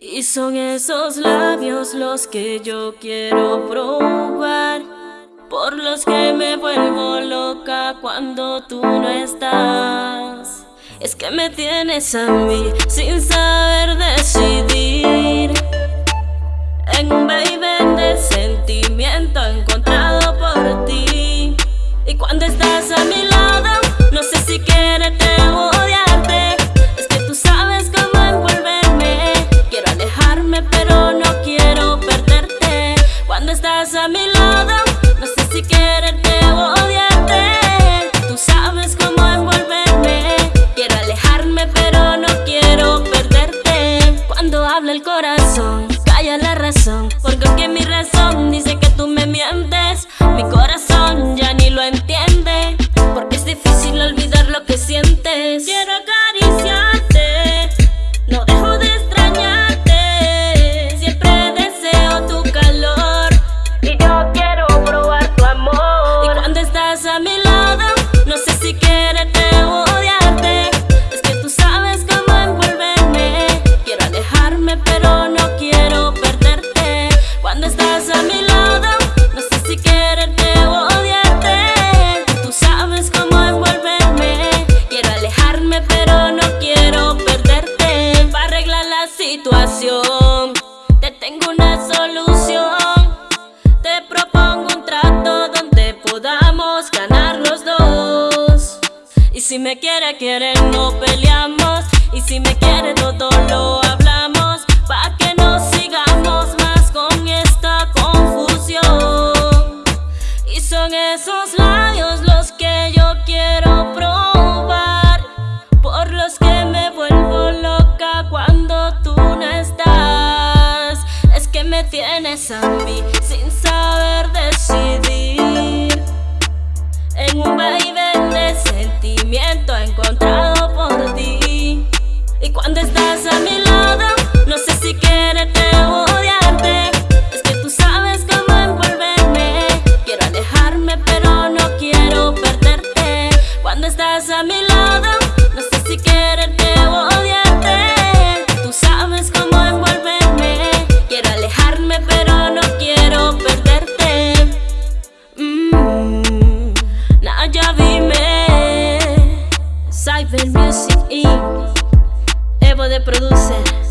Y son esos labios los que yo quiero probar Por los que me vuelvo loca cuando tú no estás. Es que me tienes a mí sin saber decidir. En un baby de sentimiento encontrado por ti. Y cuando estás a mi lado, no sé si quieres a mi lado. No sé si quererte o odiarte. Tú sabes cómo envolverme Quiero alejarme pero no quiero perderte. Cuando habla el corazón, calla la razón. Porque aunque mi razón dice que tú me mientes ganar los dos. Y si me quiere, quiere, no peleamos. Y si me quiere, todo lo hablamos. Pa' que no sigamos más con esta confusión. Y son esos labios los que yo quiero probar. Por los que me vuelvo loca cuando tú tienes a mí sin saber encontrado por ti. Y cuando estás a mi lado, no sé si quererte o odiarte. Es que tú sabes cómo envolverme. Quiero alejarme, pero no quiero perderte. Cuando estás a mi lado. Evil Music Inc. Evo de Producer.